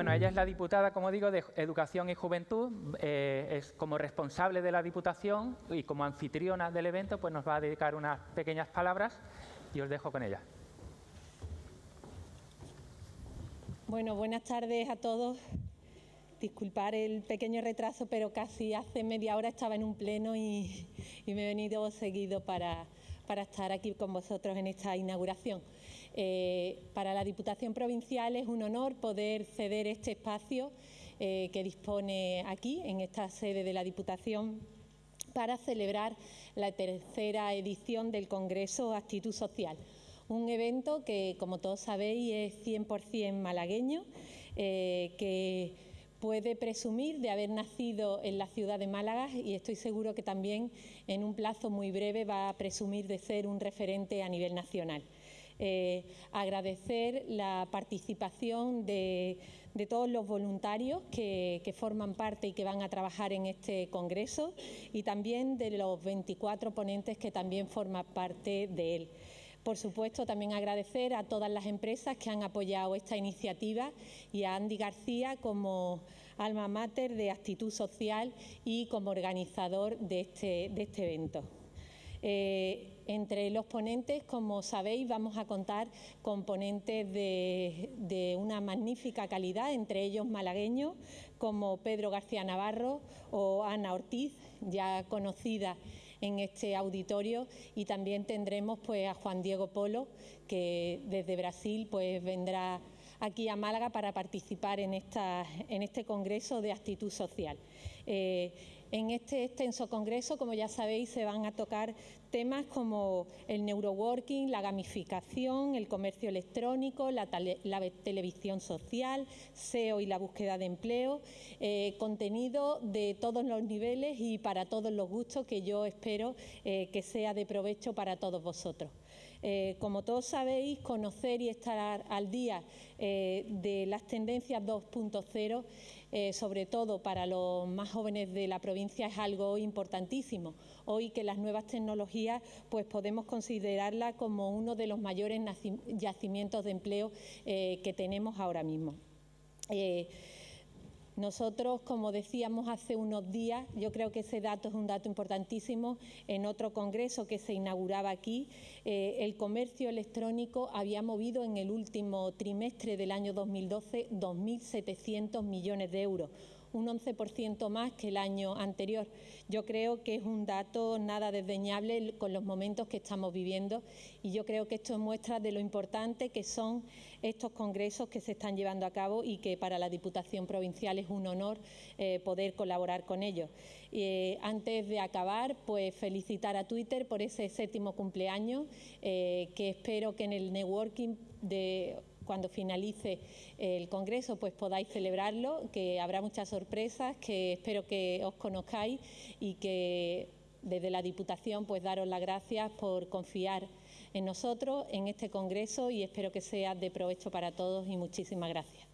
ella es la diputada, como digo, de Educación y Juventud, eh, es como responsable de la Diputación y como anfitriona del evento, pues nos va a dedicar unas pequeñas palabras y os dejo con ella. Bueno, buenas tardes a todos. Disculpar el pequeño retraso, pero casi hace media hora estaba en un pleno y, me he venido seguido para, para estar aquí con vosotros en esta inauguración. Eh, para la Diputación Provincial es un honor poder ceder este espacio eh, que dispone aquí, en esta sede de la Diputación, para celebrar la tercera edición del Congreso Actitud Social. Un evento que, como todos sabéis, es 100% malagueño, eh, que puede presumir de haber nacido en la ciudad de Málaga y estoy seguro que también en un plazo muy breve va a presumir de ser un referente a nivel nacional. Eh, agradecer la participación de, todos los voluntarios que, forman parte y que van a trabajar en este congreso y también de los 24 ponentes que también forman parte de él. Por supuesto, también agradecer a todas las empresas que han apoyado esta iniciativa y a Andy García como alma mater de actitud social y como organizador de este, este evento. Eh, entre los ponentes, como sabéis, vamos a contar con ponentes de, una magnífica calidad, entre ellos malagueños como Pedro García Navarro o Ana Ortiz, ya conocida en este auditorio, y también tendremos pues, a Juan Diego Polo, que desde Brasil pues, vendrá aquí a Málaga para participar en, en este Congreso de Actitud Social. Eh, en este extenso congreso, como ya sabéis, se van a tocar temas como el neuroworking, la gamificación, el comercio electrónico, la, televisión social, SEO y la búsqueda de empleo, eh, contenido de todos los niveles y para todos los gustos que yo espero eh, que sea de provecho para todos vosotros. Eh, como todos sabéis, conocer y estar al día de las tendencias 2.0 eh, sobre todo para los más jóvenes de la provincia, es algo importantísimo. Hoy que las nuevas tecnologías pues podemos considerarlas como uno de los mayores yacimientos de empleo eh, que tenemos ahora mismo. Eh, nosotros, como decíamos hace unos días, yo creo que ese dato es un dato importantísimo, en otro congreso que se inauguraba aquí, eh, el comercio electrónico había movido en el último trimestre del año 2012 2.700 millones de euros, un 11% más que el año anterior. Yo creo que es un dato nada desdeñable con los momentos que estamos viviendo y yo creo que esto muestra de lo importante que son estos congresos que se están llevando a cabo y que para la Diputación Provincial es un honor eh, poder colaborar con ellos. Eh, antes de acabar, pues felicitar a Twitter por ese séptimo cumpleaños, eh, que espero que en el networking de cuando finalice el Congreso pues podáis celebrarlo, que habrá muchas sorpresas, que espero que os conozcáis y que desde la Diputación pues daros las gracias por confiar en nosotros, en este Congreso y espero que sea de provecho para todos y muchísimas gracias.